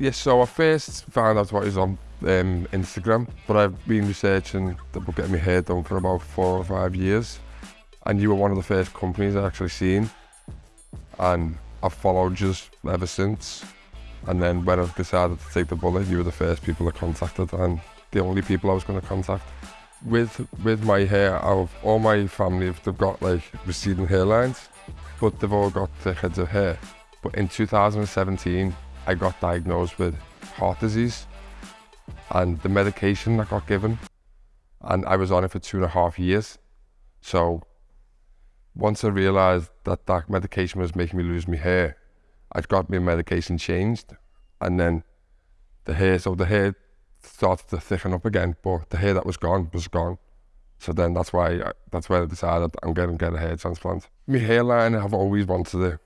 Yeah, so I first found out what is on um, Instagram, but I've been researching about getting my hair done for about four or five years. And you were one of the first companies I actually seen. And I've followed you ever since. And then when I decided to take the bullet, you were the first people I contacted and the only people I was going to contact. With with my hair, of all my family, they've got like receding hairlines, but they've all got thick heads of hair. But in 2017, I got diagnosed with heart disease and the medication I got given, and I was on it for two and a half years. So once I realised that that medication was making me lose my hair, I got my medication changed, and then the hair, so the hair started to thicken up again, but the hair that was gone was gone. So then that's why I, that's why I decided I'm going to get a hair transplant. My hairline, I've always wanted it.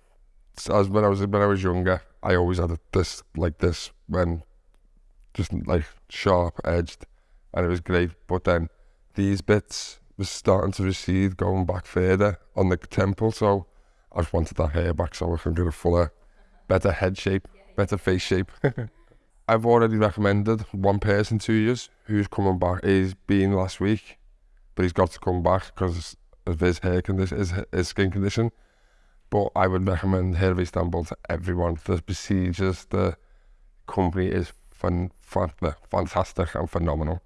As when I was when I was younger, I always had this like this when just like sharp edged, and it was great. But then these bits was starting to recede, going back further on the temple. So I just wanted that hair back so I can get a fuller, better head shape, better face shape. I've already recommended one person to you who's coming back. He's been last week, but he's got to come back because of his hair condition, his, his skin condition. But I would recommend Hair of Istanbul to everyone. The procedures, the company is fun, fantastic and phenomenal.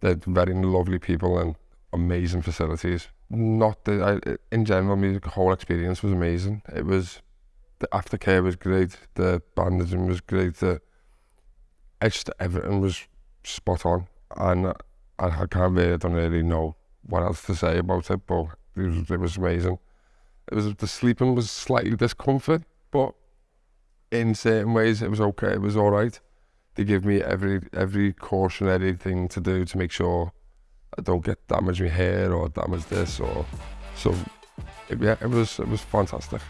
They're very lovely people and amazing facilities. Not the, I, in general, the whole experience was amazing. It was the aftercare was great, the bandaging was great, the just everything was spot on, and I, I can't really, I don't really know what else to say about it, but it was, it was amazing. It was the sleeping was slightly discomfort, but in certain ways it was okay. It was all right. They give me every every cautionary thing to do to make sure I don't get damage my hair or damage this or so. It, yeah, it was it was fantastic.